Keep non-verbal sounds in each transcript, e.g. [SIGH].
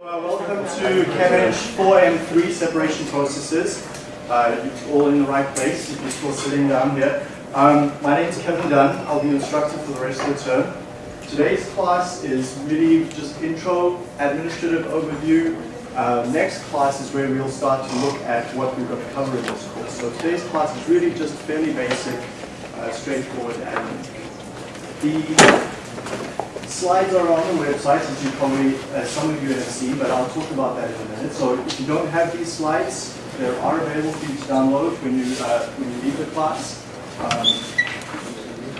Uh, welcome to ChemEng 4M3 separation processes. Uh, you're all in the right place if you're still sitting down here. Um, my name is Kevin Dunn. I'll be instructor for the rest of the term. Today's class is really just intro, administrative overview. Uh, next class is where we'll start to look at what we've got to cover in this course. So today's class is really just fairly basic, uh, straightforward admin. The Slides are on the website, as you probably, as some of you have seen, but I'll talk about that in a minute. So if you don't have these slides, they are available for you to download when you uh, when you leave the class. Um,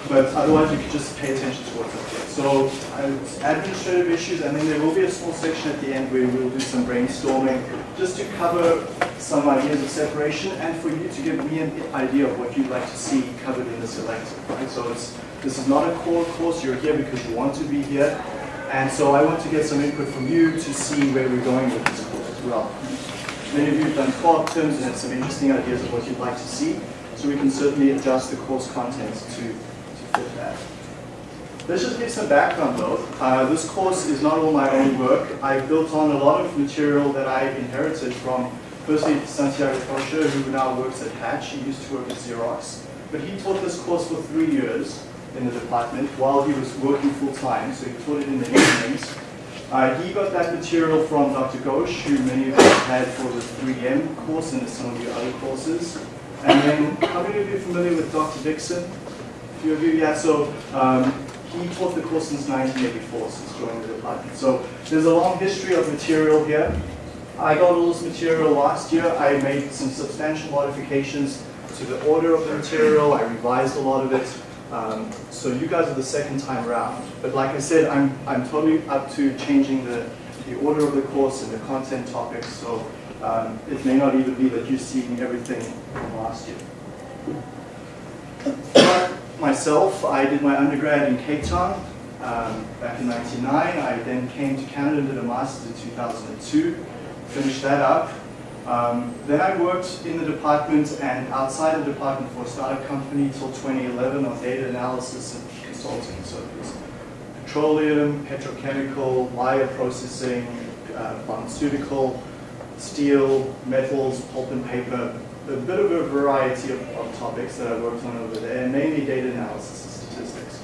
but otherwise, you can just pay attention to what's up here. So uh, administrative issues, and then there will be a small section at the end where we'll do some brainstorming, just to cover some ideas of separation, and for you to give me an idea of what you'd like to see covered in this elective. Right? So it's this is not a core course. You're here because you want to be here. And so I want to get some input from you to see where we're going with this course as well. Many of you have done co-op terms and have some interesting ideas of what you'd like to see. So we can certainly adjust the course content to, to fit that. Let's just give some background though. Uh, this course is not all my own work. I built on a lot of material that I inherited from, firstly, Santiago Rocha, who now works at Hatch. He used to work at Xerox. But he taught this course for three years in the department while he was working full-time, so he taught it in the evenings. Uh, he got that material from Dr. Ghosh, who many of you had for the 3M course and some of your other courses. And then, how many of you are familiar with Dr. Dixon? A few of you, yeah, so um, he taught the course since 1984, since joining the department. So there's a long history of material here. I got all this material last year. I made some substantial modifications to the order of the material. I revised a lot of it. Um, so you guys are the second time around. But like I said, I'm, I'm totally up to changing the, the order of the course and the content topics. So um, it may not even be that you're seeing everything from last year. [COUGHS] myself, I did my undergrad in Cape Town um, back in 99. I then came to Canada and did a master's in 2002. Finished that up. Um, then I worked in the department and outside the department for a startup company till 2011 on data analysis and consulting. So it was petroleum, petrochemical, bioprocessing, uh, pharmaceutical, steel, metals, pulp and paper, a bit of a variety of, of, topics that I worked on over there, mainly data analysis and statistics.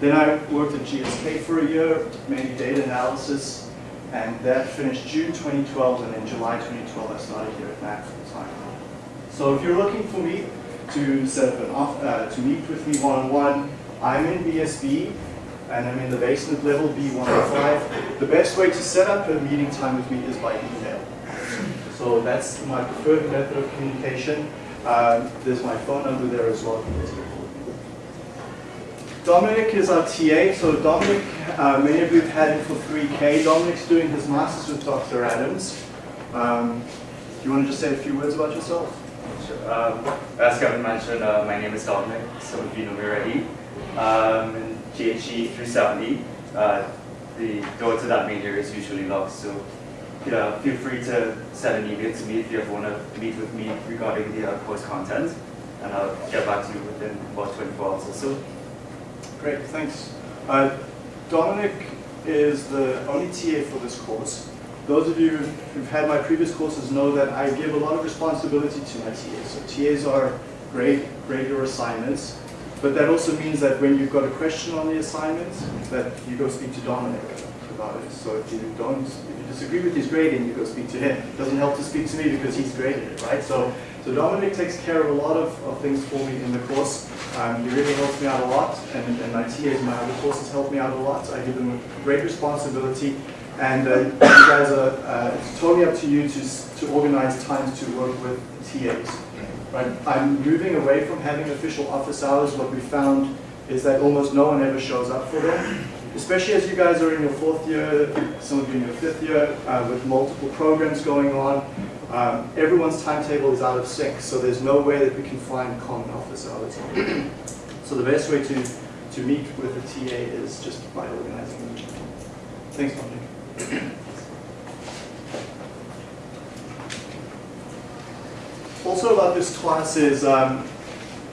Then I worked at GSK for a year, mainly data analysis, and that finished June 2012, and in July 2012 I started here at MAC full time. So if you're looking for me to set up an off, uh, to meet with me one-on-one, I'm in BSB, and I'm in the basement level, B105. The best way to set up a meeting time with me is by email. So that's my preferred method of communication. Uh, there's my phone number there as well. Dominic is our TA. So Dominic, uh, many of you have had him for 3K. Dominic's doing his master's with Dr. Adams. Um, do you want to just say a few words about yourself? Sure. Um, as Kevin mentioned, uh, my name is Dominic. Some of you know me already. Um, in JHE 370, uh, the door to that major is usually locked, so uh, feel free to send an email to me if you ever want to meet with me regarding the uh, course content, and I'll get back to you within about 24 hours or so. Great, thanks. Uh, Dominic is the only TA for this course. Those of you who've had my previous courses know that I give a lot of responsibility to my TAs. So TAs are great, grade your assignments, but that also means that when you've got a question on the assignment, that you go speak to Dominic about it. So if you don't, if you disagree with his grading, you go speak to him. It doesn't help to speak to me because he's graded it, right? So, so Dominic takes care of a lot of, of things for me in the course. Um, he really helps me out a lot, and, and my TAs, my other courses help me out a lot. I give them a great responsibility, and uh, you guys are, uh, it's totally up to you to, to organize times to work with TAs. Right? I'm moving away from having official office hours. What we found is that almost no one ever shows up for them, especially as you guys are in your fourth year, some of you in your fifth year, uh, with multiple programs going on. Um, everyone's timetable is out of sync, so there's no way that we can find common office hours. so the best way to, to meet with a TA is just by organizing them. Thanks, Dominic. also about this class is, um,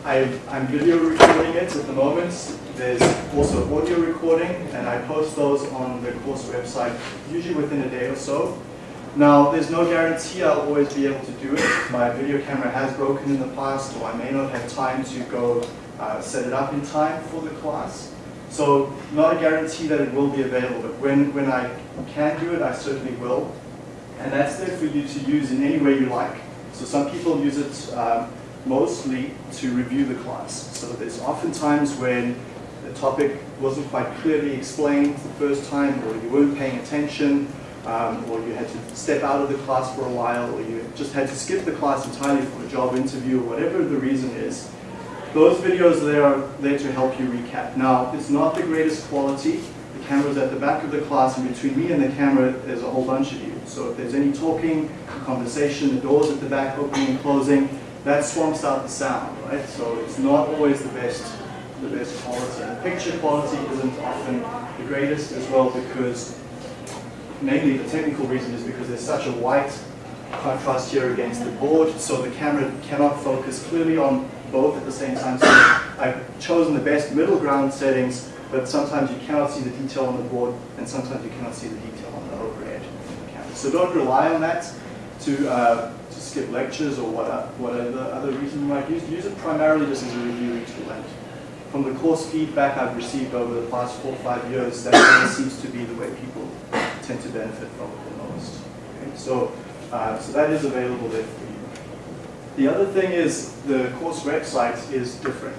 I, I'm video recording it at the moment. There's also audio recording, and I post those on the course website, usually within a day or so. Now, there's no guarantee I'll always be able to do it. My video camera has broken in the past, or I may not have time to go uh, set it up in time for the class. So, not a guarantee that it will be available, but when, when I can do it, I certainly will. And that's there for you to use in any way you like. So some people use it um, mostly to review the class. So there's often times when the topic wasn't quite clearly explained the first time, or you weren't paying attention, um, or you had to step out of the class for a while, or you just had to skip the class entirely for a job interview, or whatever the reason is. Those videos there are there to help you recap. Now, it's not the greatest quality. The camera's at the back of the class, and between me and the camera, there's a whole bunch of you. So if there's any talking, conversation, the doors at the back opening and closing, that swamps out the sound, right? So it's not always the best, the best quality. And the picture quality isn't often the greatest as well because, mainly the technical reason is because there's such a white contrast here against the board, so the camera cannot focus clearly on both at the same time. So I've chosen the best middle ground settings, but sometimes you cannot see the detail on the board, and sometimes you cannot see the detail on the overhead camera. So don't rely on that to, uh, to skip lectures or what, whatever other reason you might use. Use it primarily just as a reviewing tool. And from the course feedback I've received over the past four or five years, that really [COUGHS] seems to be the way people tend to benefit from it the most. Okay? So, uh, so that is available there for you. The other thing is the course website is different.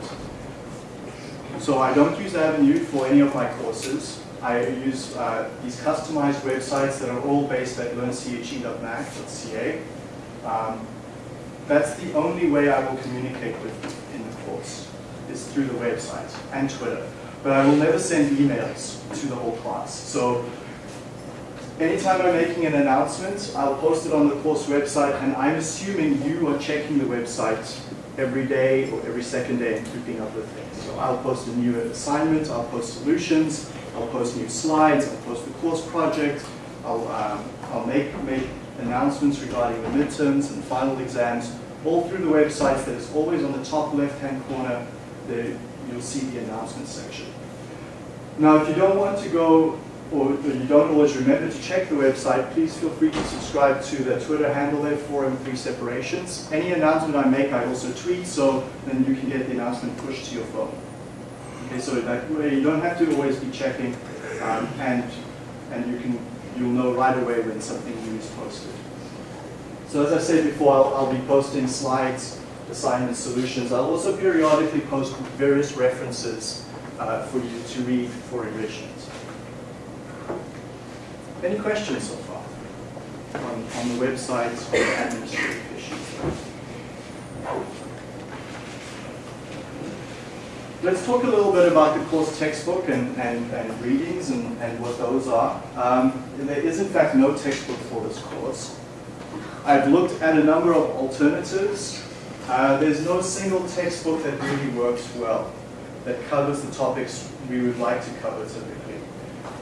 So I don't use Avenue for any of my courses. I use uh, these customized websites that are all based at learnche.mac.ca. Um, that's the only way I will communicate with you in the course, is through the website and Twitter. But I will never send emails to the whole class. So anytime I'm making an announcement, I'll post it on the course website, and I'm assuming you are checking the website every day or every second day and keeping up with things. So I'll post a new assignment, I'll post solutions, I'll post new slides, I'll post the course project, I'll, um, I'll make, make announcements regarding the midterms and final exams, all through the website that is always on the top left-hand corner, you'll see the announcement section. Now, if you don't want to go or you don't always remember to check the website, please feel free to subscribe to the Twitter handle there, 4M3 Separations. Any announcement I make, I also tweet, so then you can get the announcement pushed to your phone. Okay, so that way you don't have to always be checking, um, and and you can you'll know right away when something new is posted. So as I said before, I'll, I'll be posting slides, assignment solutions. I'll also periodically post various references uh, for you to read for enrichment. Any questions so far on, on the website or administrative issues? Let's talk a little bit about the course textbook and, and, and readings and, and what those are. Um, there is in fact no textbook for this course. I've looked at a number of alternatives. Uh, there's no single textbook that really works well, that covers the topics we would like to cover typically.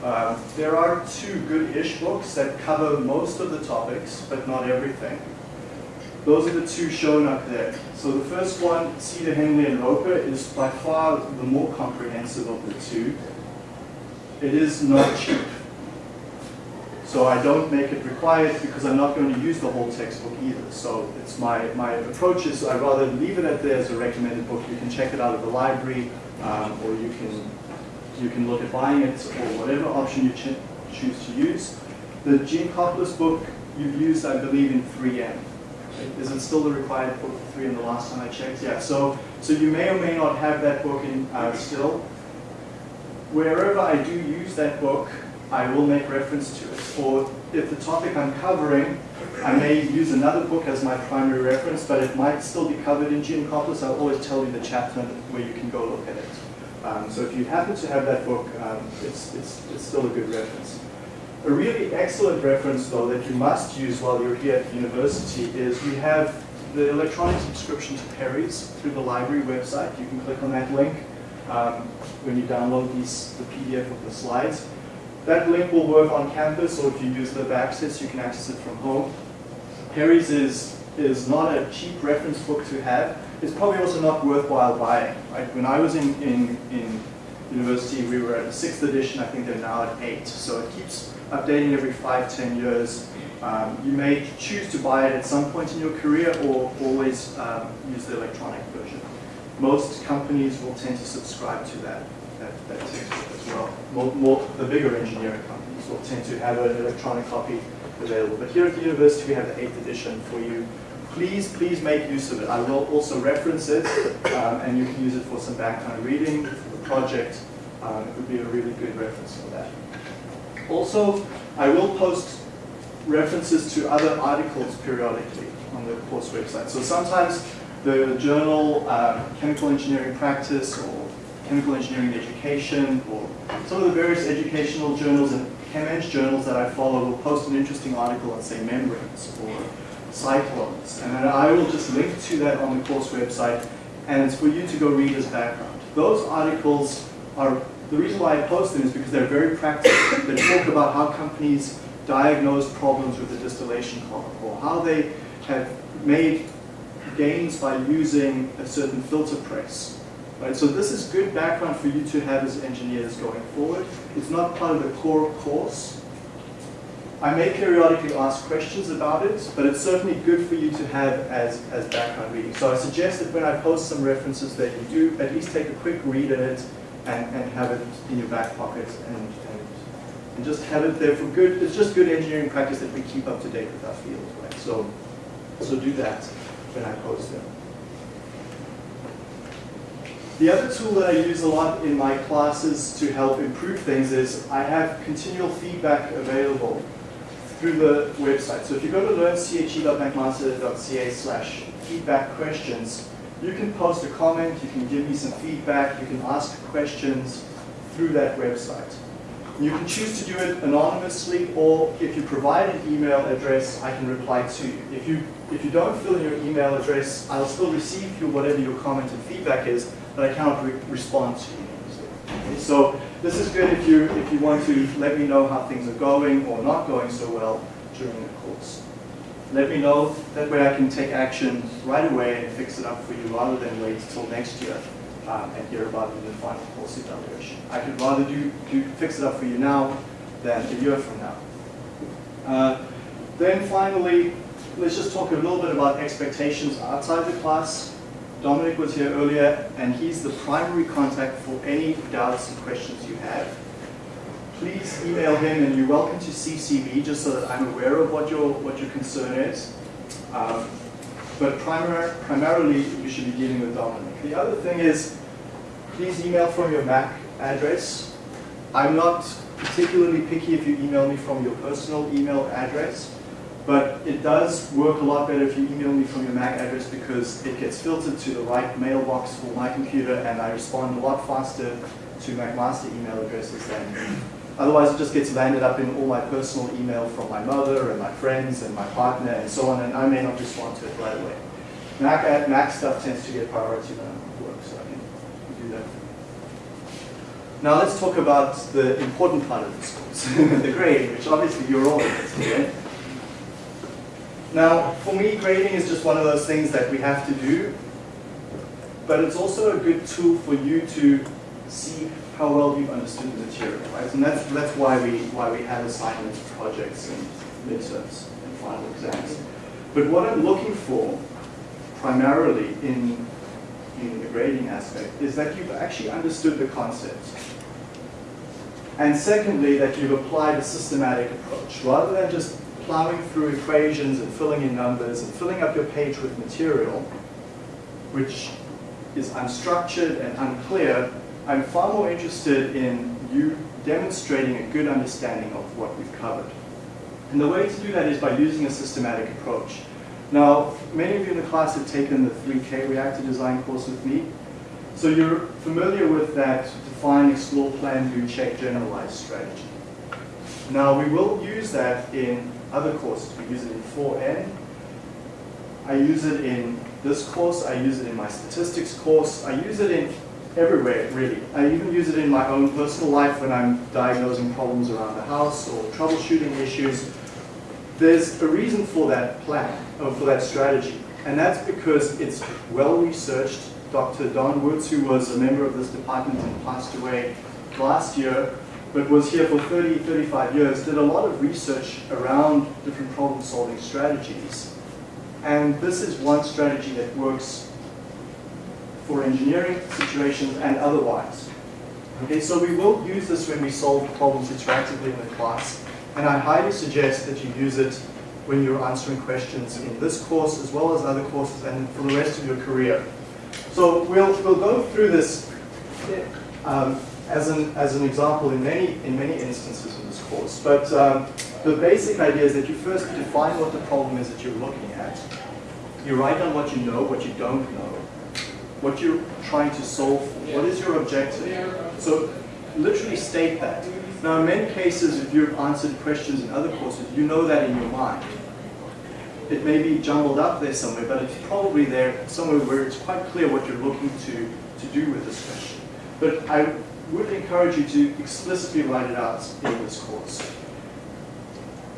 Um, there are two good-ish books that cover most of the topics, but not everything. Those are the two shown up there. So the first one, Seader, Henley, and Roper, is by far the more comprehensive of the two. It is not cheap. So I don't make it required because I'm not going to use the whole textbook either. So it's my, my approach is I'd rather leave it at there as a recommended book. You can check it out of the library um, or you can you can look at buying it or whatever option you ch choose to use. The Gene Geankoplis book you've used, I believe, in 3M. Is it still the required book for 3M the last time I checked? Yeah, so, so you may or may not have that book in uh, still. Wherever I do use that book, I will make reference to it. Or if the topic I'm covering, I may use another book as my primary reference, but it might still be covered in Geankoplis. I'll always tell you the chapter where you can go look at it. Um, so if you happen to have that book, um, it's, it's, it's still a good reference. A really excellent reference, though, that you must use while you're here at university is we have the electronic subscription to Perry's through the library website. You can click on that link um, when you download these, the PDF of the slides. That link will work on campus, or if you use the access, you can access it from home. Perry's is, is not a cheap reference book to have, it's probably also not worthwhile buying. Right? When I was in, in, in university, we were at the sixth edition. I think they're now at eight. So it keeps updating every five, ten years. Um, you may choose to buy it at some point in your career or always um, use the electronic version. Most companies will tend to subscribe to that, that, that textbook as well. More, more, the bigger engineering companies will tend to have an electronic copy available. But here at the university, we have the 8th edition for you. Please, please make use of it. I will also reference it, um, and you can use it for some background reading, for the project. Um, it would be a really good reference for that. Also, I will post references to other articles periodically on the course website. So sometimes the journal um, Chemical Engineering Practice or Chemical Engineering Education or some of the various educational journals and ChemEng journals that I follow will post an interesting article on, say, membranes or cyclones. And I will just link to that on the course website, and it's for you to go read as background. Those articles are, the reason why I post them is because they're very practical. They talk about how companies diagnose problems with the distillation column, or how they have made gains by using a certain filter press. Right, so this is good background for you to have as engineers going forward. It's not part of the core course. I may periodically ask questions about it, but it's certainly good for you to have as, as background reading. So I suggest that when I post some references that you do at least take a quick read at it and, and have it in your back pocket and, and, and just have it there for good. It's just good engineering practice that we keep up to date with our field, right? So, so do that when I post them. The other tool that I use a lot in my classes to help improve things is I have continual feedback available through the website. So if you go to learnche.mcmaster.ca slash feedback questions, you can post a comment, you can give me some feedback, you can ask questions through that website. You can choose to do it anonymously, or if you provide an email address, I can reply to you. If you if you don't fill in your email address, I'll still receive your whatever your comment and feedback is, but I cannot re respond to you. Okay, so this is good if you if you want to let me know how things are going or not going so well during the course. Let me know, that way I can take action right away and fix it up for you rather than wait till next year um, and hear about it in the final course evaluation. I could rather do, do fix it up for you now than a year from now. Uh, then finally, let's just talk a little bit about expectations outside the class. Dominic was here earlier, and he's the primary contact for any doubts and questions you have. Please email him, and you're welcome to CCB just so that I'm aware of what your what your concern is. Um, but primar primarily, you should be dealing with Dominic. The other thing is, please email from your Mac address. I'm not particularly picky if you email me from your personal email address, but it does work a lot better if you email me from your Mac address because it gets filtered to the right mailbox for my computer and I respond a lot faster to McMaster email addresses than Otherwise, it just gets landed up in all my personal email from my mother and my friends and my partner and so on, and I may not respond to it right away. Mac, Mac stuff tends to get priority when I'm at work, so I can do that. Now let's talk about the important part of this course, [LAUGHS] the grading, which obviously you're all interested in. Now, for me, grading is just one of those things that we have to do, but it's also a good tool for you to see how well you've understood the material, right? And that's, that's why, we, why we have assignments, projects, and midterms, and final exams. But what I'm looking for, primarily in, in the grading aspect, is that you've actually understood the concept. And secondly, that you've applied a systematic approach, rather than just plowing through equations and filling in numbers and filling up your page with material, which is unstructured and unclear, I'm far more interested in you demonstrating a good understanding of what we've covered. And the way to do that is by using a systematic approach. Now, many of you in the class have taken the 3K reactor design course with me. So you're familiar with that define, explore, plan, do, check, generalize strategy. Now, we will use that in other courses. We use it in 4N. I use it in this course. I use it in my statistics course. I use it in everywhere, really. I even use it in my own personal life when I'm diagnosing problems around the house or troubleshooting issues. There's a reason for that plan, or for that strategy. And that's because it's well researched. Dr. Don Woods, who was a member of this department and passed away last year, but was here for 30, 35 years, did a lot of research around different problem solving strategies. And this is one strategy that works for engineering situations and otherwise. Okay, so we will use this when we solve problems interactively in the class, and I highly suggest that you use it when you're answering questions in this course as well as other courses and for the rest of your career. So we'll, we'll go through this um, as, an, as an example in many, in many instances in this course, but um, the basic idea is that you first define what the problem is that you're looking at. You write down what you know, what you don't know, what you're trying to solve for, what is your objective. So literally state that. Now in many cases, if you've answered questions in other courses, you know that in your mind. It may be jumbled up there somewhere, but it's probably there somewhere where it's quite clear what you're looking to, to do with this question. But I would encourage you to explicitly write it out in this course.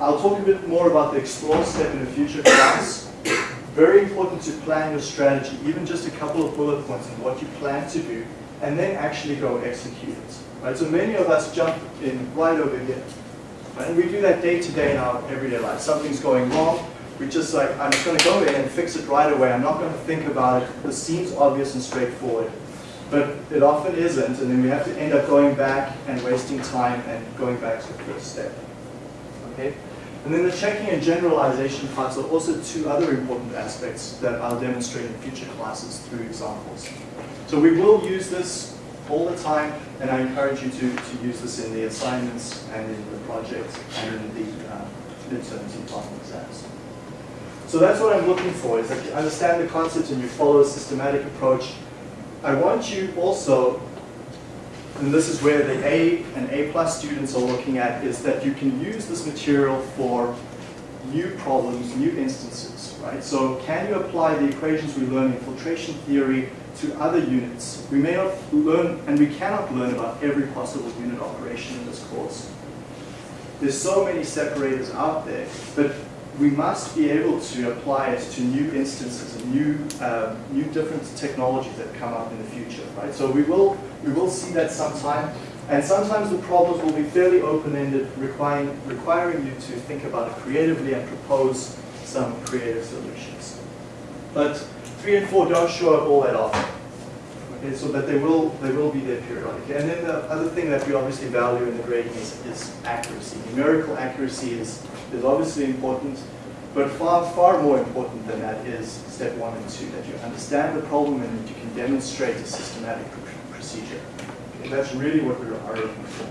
I'll talk a bit more about the explore step in a future class. Very important to plan your strategy, even just a couple of bullet points on what you plan to do, and then actually go execute it. Right? So many of us jump in right over here. Right? And we do that day to day in our everyday life. Something's going wrong, we just like, I'm just going to go in and fix it right away. I'm not going to think about it. This seems obvious and straightforward. But it often isn't, and then we have to end up going back and wasting time and going back to the first step. Okay? And then the checking and generalization parts are also two other important aspects that I'll demonstrate in future classes through examples. So we will use this all the time, and I encourage you to, to use this in the assignments and in the projects and in the uh, midterms and final exams. So that's what I'm looking for, is that you understand the concepts and you follow a systematic approach. I want you also and this is where the A and A plus students are looking at, is that you can use this material for new problems, new instances, right? So can you apply the equations we learn in filtration theory to other units? We may not learn, and we cannot learn about every possible unit operation in this course. There's so many separators out there, but we must be able to apply it to new instances and new, uh, new different technologies that come up in the future, right? So we will, we will see that sometime, and sometimes the problems will be fairly open-ended, requiring, requiring you to think about it creatively and propose some creative solutions. But three and four don't show up all that often. So but they will they will be there periodically. And then the other thing that we obviously value in the grading is, is accuracy. Numerical accuracy is is obviously important, but far, far more important than that is step one and two, that you understand the problem and that you can demonstrate a systematic procedure. Okay, that's really what we are looking for.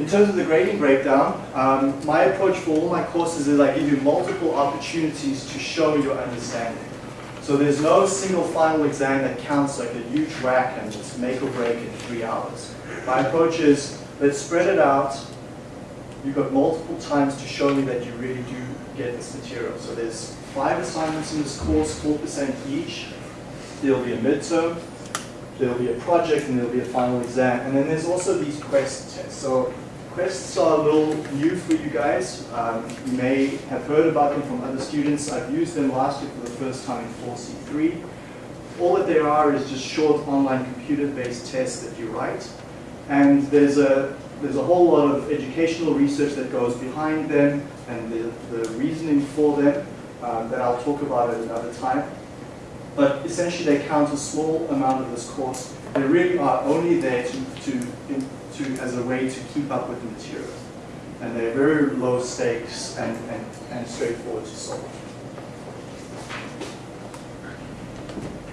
In terms of the grading breakdown, um, my approach for all my courses is I give you multiple opportunities to show your understanding. So there's no single final exam that counts like a huge whack and just make or break in three hours. My approach is let's spread it out, you've got multiple times to show me that you really do get this material. So there's five assignments in this course, 4% each. There'll be a midterm, there'll be a project, and there'll be a final exam. And then there's also these quest tests. So quests are a little new for you guys. Um, you may have heard about them from other students. I've used them last year for the first time in 4C3. All that they are is just short online computer-based tests that you write. And there's a there's a whole lot of educational research that goes behind them and the, the reasoning for them um, that I'll talk about at another time. But essentially they count a small amount of this course. They really are only there to, to, to as a way to keep up with the material. And they're very low stakes and, and, and straightforward to solve.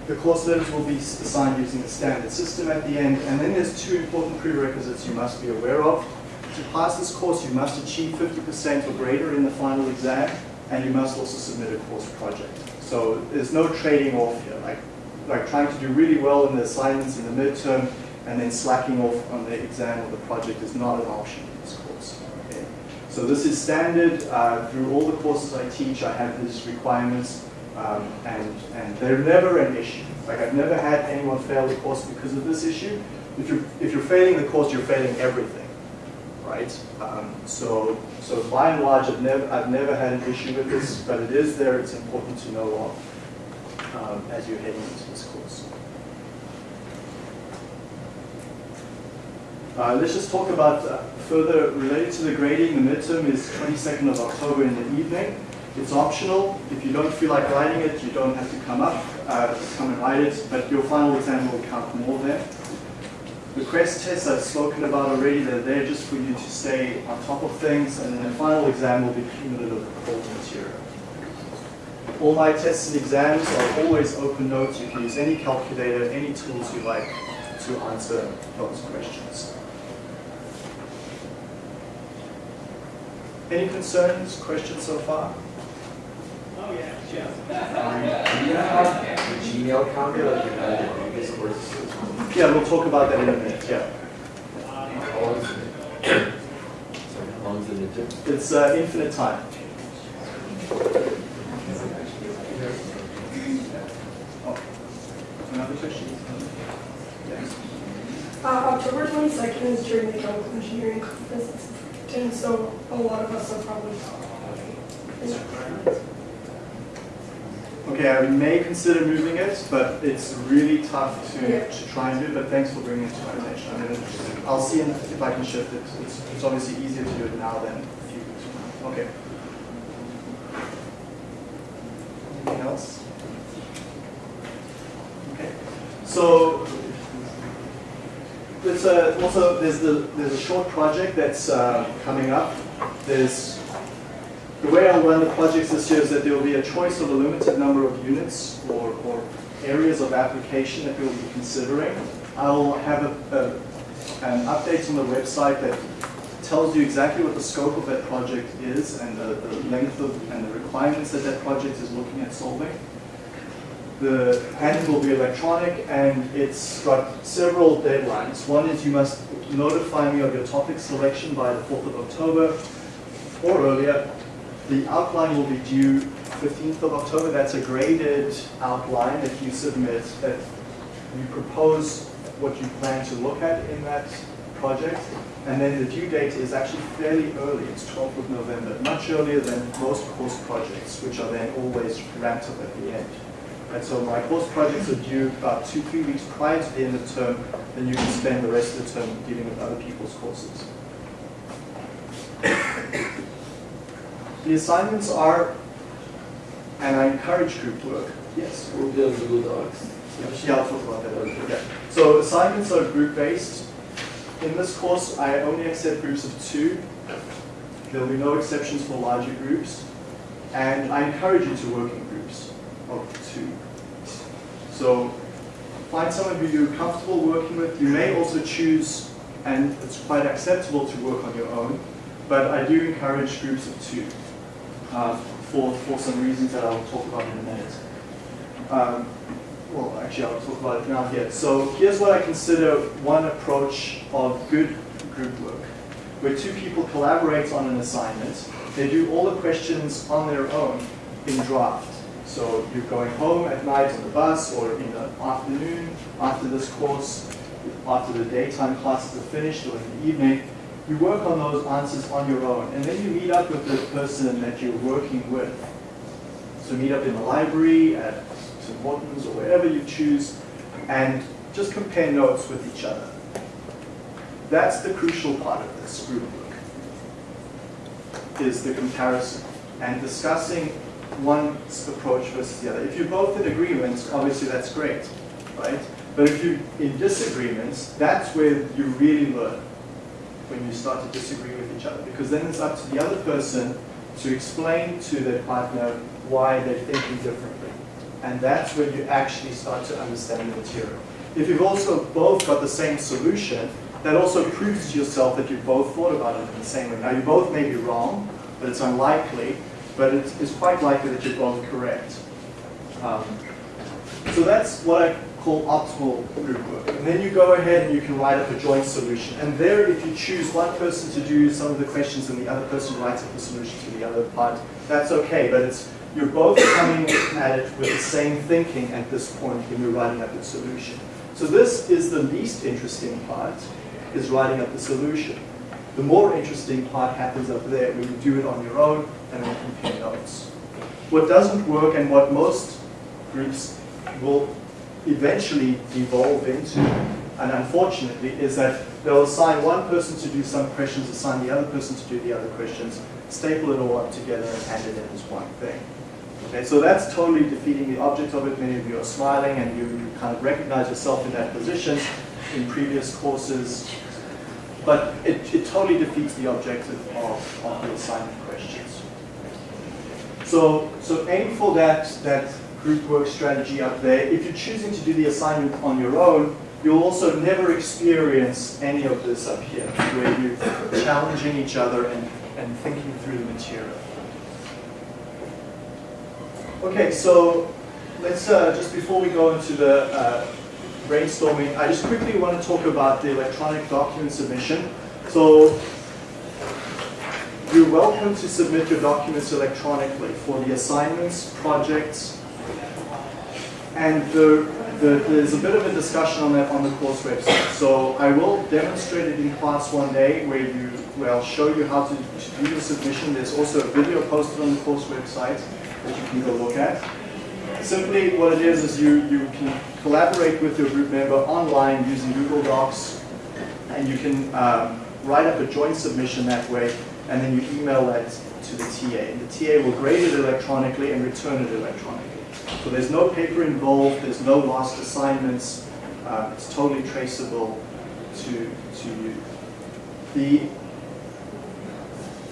The course letters will be assigned using the standard system at the end. And then there's two important prerequisites you must be aware of. To pass this course, you must achieve 50% or greater in the final exam, and you must also submit a course project. So there's no trading off here, like, like trying to do really well in the assignments in the midterm, and then slacking off on the exam or the project is not an option in this course. Okay? So this is standard. Uh, through all the courses I teach, I have these requirements. Um, and, and they're never an issue. Like I've never had anyone fail the course because of this issue. If you're, if you're failing the course, you're failing everything. right? Um, so, so by and large, I've never, I've never had an issue with this, but it is there. It's important to know of um, as you're heading into this course. Uh, let's just talk about uh, further related to the grading. The midterm is 22nd of October in the evening. It's optional. If you don't feel like writing it, you don't have to come up, uh, come and write it, but your final exam will count more there. The quest tests I've spoken about already, they're there just for you to stay on top of things, and then the final exam will be cumulative of all the material. All my tests and exams are always open notes. You can use any calculator, any tools you like to answer those questions. Any concerns, questions so far? Oh, yeah, Jeff. Do you have the Gmail counter like you had in the previous courses? Yeah, we'll talk about that in a minute, yeah. How long is it? Sorry, how long is the midterm? It's uh, infinite time. Oh, Another question? Yes. Uh, October 22nd is during the chemical engineering conference in so a lot of us are probably Is that correct? Okay, I may consider moving it, but it's really tough to, Yeah. to try and do, but thanks for bringing it to my attention. I mean, I'll see if I can shift it. It's, it's obviously easier to do it now than a few weeks from now. Okay. Anything else? Okay. So, there's a, also, there's the, there's a short project that's uh, coming up. There's the way I'll run the projects this year is that there will be a choice of a limited number of units or, or areas of application that we'll be considering. I'll have a, a, an update on the website that tells you exactly what the scope of that project is and the, the length of and the requirements that that project is looking at solving. The handling will be electronic and it's got several deadlines. One is you must notify me of your topic selection by the 4th of October or earlier. The outline will be due 15th of October. That's a graded outline that you submit that you propose what you plan to look at in that project. And then the due date is actually fairly early. It's 12th of November, much earlier than most course projects, which are then always ramped up at the end. And so my course projects are due about two, three weeks prior to the end of the term, then you can spend the rest of the term dealing with other people's courses. The assignments are, and I encourage group work. Yes. We'll be on Google Docs. Yeah, I'll talk about that later. Okay. So assignments are group-based. In this course, I only accept groups of two. There'll be no exceptions for larger groups. And I encourage you to work in groups of two. So find someone who you're comfortable working with. You may also choose, and it's quite acceptable to work on your own, but I do encourage groups of two uh, for, for some reasons that I'll talk about in a minute. Um, well, actually, I'll talk about it now here. So here's what I consider one approach of good group work, where two people collaborate on an assignment. They do all the questions on their own in draft. So you're going home at night on the bus or in the afternoon after this course, after the daytime classes are finished or in the evening, you work on those answers on your own. And then you meet up with the person that you're working with. So meet up in the library, at St. Morton's, or wherever you choose, and just compare notes with each other. That's the crucial part of this group work, is the comparison and discussing one approach versus the other. If you're both in agreement, obviously that's great, right? But if you're in disagreements, that's where you really learn, when you start to disagree with each other. Because then it's up to the other person to explain to their partner why they're thinking differently. And that's when you actually start to understand the material. If you've also both got the same solution, that also proves to yourself that you both thought about it in the same way. Now, you both may be wrong, but it's unlikely, but it's, it's quite likely that you're both correct. Um, so that's what I call optimal group work. And then you go ahead and you can write up a joint solution. And there, if you choose one person to do some of the questions and the other person writes up the solution to the other part, that's okay, but it's you're both coming at it with the same thinking at this point when you're writing up the solution. So this is the least interesting part, is writing up the solution. The more interesting part happens up there when you do it on your own and then compare notes. What doesn't work and what most groups will eventually evolve into, and unfortunately, is that they'll assign one person to do some questions, assign the other person to do the other questions, staple it all up together and hand it in as one thing. Okay, so that's totally defeating the object of it. Many of you are smiling and you, you kind of recognize yourself in that position in previous courses. But it, it totally defeats the objective of, of the assignment questions. So, so aim for that, that group work strategy up there. If you're choosing to do the assignment on your own, you'll also never experience any of this up here, where you're challenging each other and, and thinking through the material. Okay, so let's, uh, just before we go into the uh, brainstorming, I just quickly want to talk about the electronic document submission. So you're welcome to submit your documents electronically for the assignments, projects, and the, the, there's a bit of a discussion on that on the course website. So I will demonstrate it in class one day where you where I'll show you how to, to do the submission. There's also a video posted on the course website that you can go look at. Simply what it is is you, you can collaborate with your group member online using Google Docs and you can um, write up a joint submission that way and then you email that to the TA. And the TA will grade it electronically and return it electronically. So there's no paper involved, there's no lost assignments, uh, it's totally traceable to, to you. The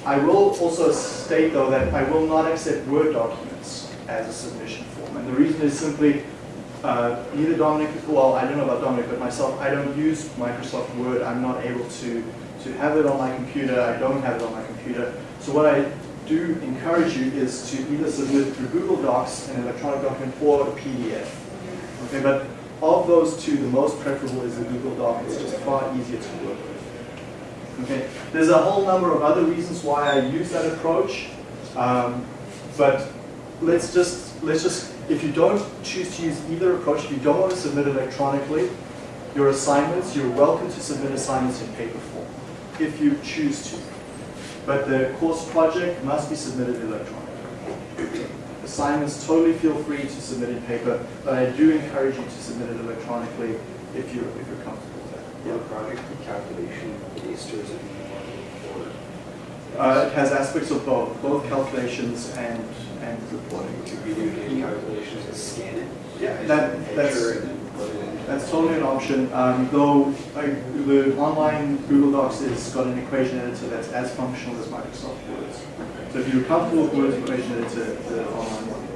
I will also state though that I will not accept Word documents as a submission form. And the reason is simply, uh, neither Dominic, well, I don't know about Dominic, but myself, I don't use Microsoft Word. I'm not able to, to have it on my computer. I don't have it on my computer. So what I do encourage you is to either submit through Google Docs, an electronic document, or a PDF. Okay, but of those two, the most preferable is the Google Doc. It's just far easier to work with. Okay, there's a whole number of other reasons why I use that approach, um, but let's just let's just if you don't choose to use either approach, if you don't want to submit electronically, your assignments, you're welcome to submit assignments in paper form if you choose to. But the course project must be submitted electronically. Assignments totally feel free to submit in paper, but I do encourage you to submit it electronically if you're if you're comfortable with that. Yeah, project calculation based or is it more Uh, it has aspects of both, both calculations and, and reporting. or could we do any calculations and scan it? Yeah, that- that's- picture and then put it? That's totally an option, um, though I, the online Google Docs has got an equation editor that's as functional as Microsoft Word. So if you're comfortable with Word's equation editor, the online one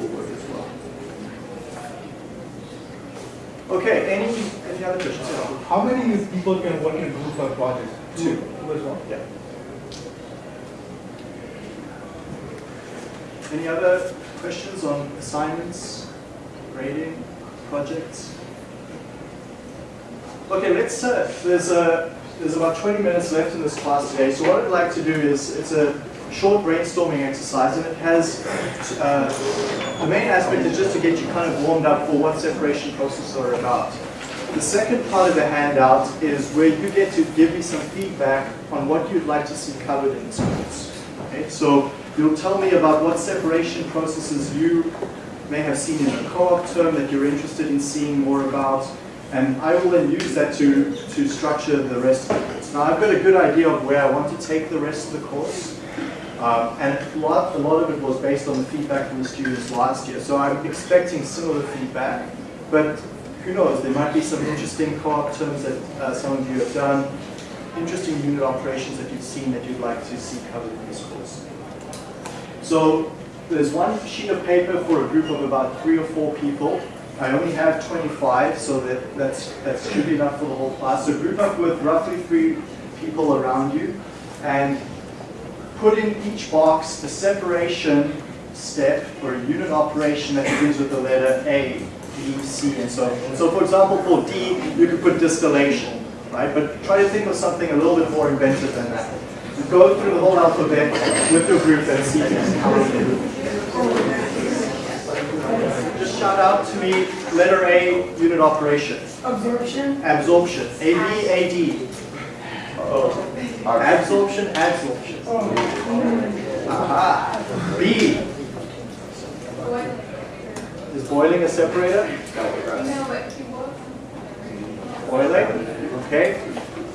will work as well. Okay, any, any other questions? Yeah. How many people can work in a group or project? Two. Two as well? Yeah. Any other questions on assignments, grading, projects? Okay, let's, uh, there's, uh, there's about 20 minutes left in this class today, so what I'd like to do is, it's a short brainstorming exercise, and it has, uh, the main aspect is just to get you kind of warmed up for what separation processes are about. The second part of the handout is where you get to give me some feedback on what you'd like to see covered in this course. Okay, so you'll tell me about what separation processes you may have seen in a co-op term that you're interested in seeing more about, and I will then use that to, to structure the rest of the course. Now I've got a good idea of where I want to take the rest of the course, um, and a lot, a lot of it was based on the feedback from the students last year, so I'm expecting similar feedback, but who knows, there might be some interesting co-op terms that uh, some of you have done, interesting unit operations that you've seen that you'd like to see covered in this course. So there's one sheet of paper for a group of about three or four people. I only have 25, so that, that's, that should be enough for the whole class. So group up with roughly three people around you and put in each box a separation step or a unit operation that begins with the letter A, B, C, and so on. So for example, for D, you could put distillation, right? But try to think of something a little bit more inventive than that. Go through the whole alphabet with your group and see how it is. Just shout out to me, letter A, unit operation. Absorption, Absorption, A, B, A, D. Uh-oh. Absorption, adsorption. Aha. B. Is boiling a separator? Boiling, okay.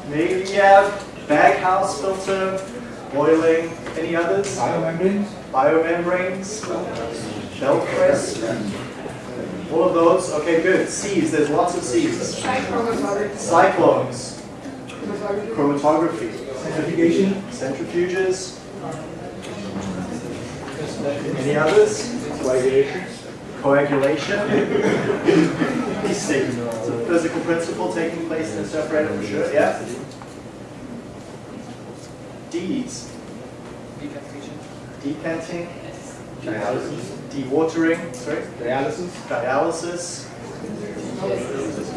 Maybe you have baghouse filter, boiling, any others? Biomembranes? Biomembranes, shell press, all of those, okay, good. C's, there's lots of C's. Cyclones, chromatography, Centrifugation? centrifuges. Any others? Coagulation? Coagulation. These it's a physical principle taking place in a separator for sure, yeah? D's. Decanting, Dialysis? dewatering, sorry, Dialysis? dialysis,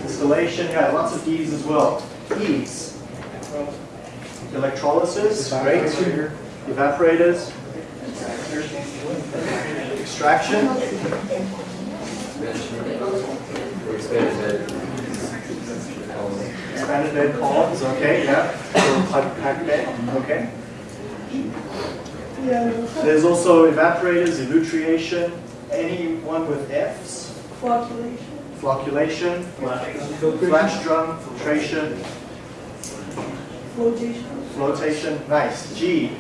distillation, yeah, lots of D's as well. E's. Electrolysis, great. Evaporators. Extraction, expanded bed columns, okay, yeah. Pack pack bed, okay. There's also evaporators, elutriation, anyone with F's, flocculation. flocculation, Filtration? flash drum, filtration, Flotation. flotation, nice. G.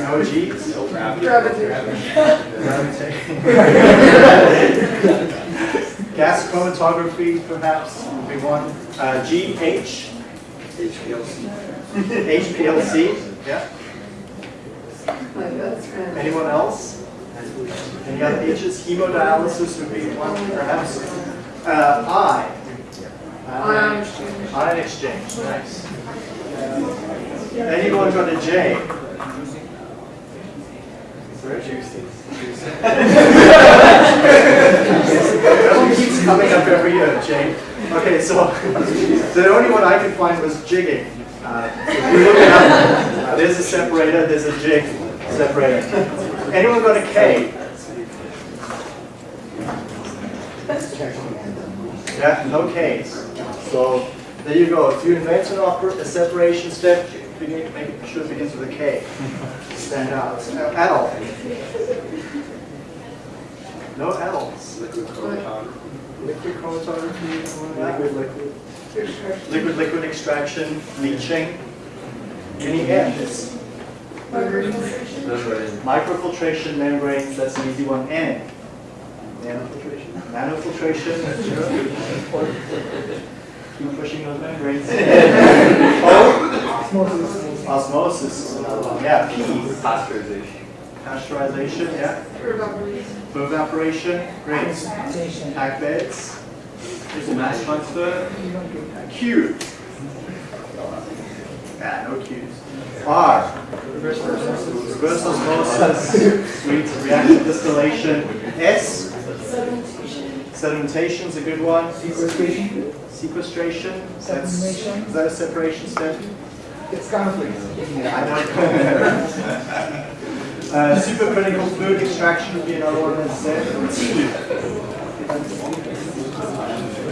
No G's? [LAUGHS] [LAUGHS] Gas chromatography, perhaps, big one. Uh, G, H, HPLC, HPLC, yeah. Anyone else? Any other H's? Hemodialysis would be one, perhaps. Uh, I. Ion exchange. Ion exchange, nice. Anyone got a J? That [LAUGHS] one keeps coming up every year, J. Okay, so [LAUGHS] the only one I could find was jigging. Uh, you look it up, uh, there's a separator, there's a jig separator. Anyone got a K? Yeah, no Ks. So there you go. If you invent an a separation step, begin, to make sure it begins with a K. Stand out. Adult. No adults. Liquid chromatography. Liquid, liquid. Liquid, liquid extraction, leaching. Any M's? Microfiltration membranes, that's an easy one. N. Nanofiltration. Nanofiltration. [LAUGHS] Keep pushing those membranes. [LAUGHS] O. Oh. Osmosis? Osmosis. is another one. Yeah. P. Pasteurization. Pasteurization. Yeah. Evaporation. Great. Pack beds. There's mass transfer. Q. Ah, no Q's. R. Reverse osmosis. Sweet. Reactive distillation. S. Sedimentation. Sedimentation is a good one. Sequestration? Sequestration. That's, is that a separation step? It's conflict. I know. [LAUGHS] uh, supercritical fluid extraction would be another one that's said. T.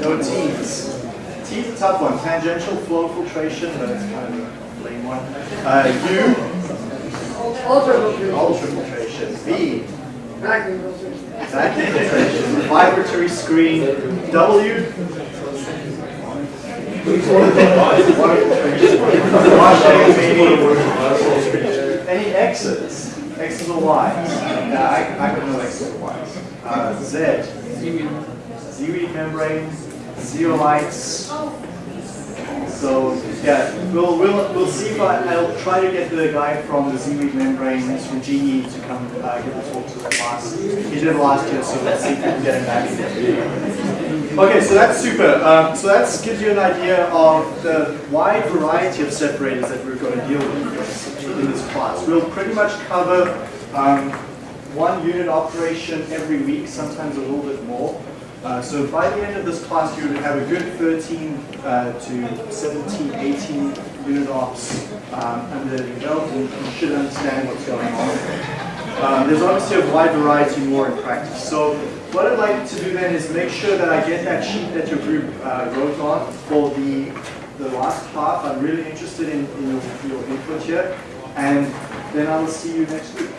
No T's. T's a tough one. Tangential flow filtration, but it's kind of a lame one. Uh, U. Ultrafiltration. V. Vacuum filters. Vacuum filtration. Vibratory screen. W. Washing, maybe. Any X's? X's or Y's? Yeah, I, I don't know X's or Y's. Uh, Z. ZeeWeed membrane, zeolites. So yeah, we'll we'll we'll see if I, I'll try to get the guy from the ZeeWeed membranes from GE to come uh, give a talk to the class. He did last year, so let's see if we can get him back. Okay, so that's super. Um, so that gives you an idea of the wide variety of separators that we're going to deal with in this class. We'll pretty much cover um, one unit operation every week, sometimes a little bit more. Uh, so by the end of this class, you would have a good 13 uh, to 17, 18 unit ops um, under your belt, and you should understand what's going on. Um, there's obviously a wide variety more in practice. So what I'd like to do then is make sure that I get that sheet that your group uh, wrote on for the, the last half. I'm really interested in, in your, your input here. And then I will see you next week.